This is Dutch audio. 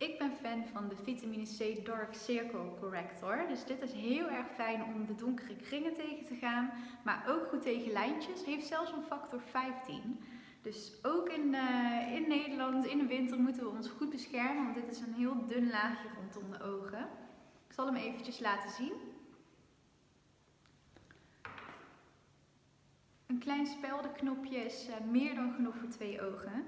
Ik ben fan van de vitamine C Dark Circle Corrector. Dus dit is heel erg fijn om de donkere kringen tegen te gaan. Maar ook goed tegen lijntjes. Heeft zelfs een factor 15. Dus ook in, uh, in Nederland, in de winter, moeten we ons goed beschermen. Want dit is een heel dun laagje rondom de ogen. Ik zal hem eventjes laten zien. Een klein speldenknopje is uh, meer dan genoeg voor twee ogen.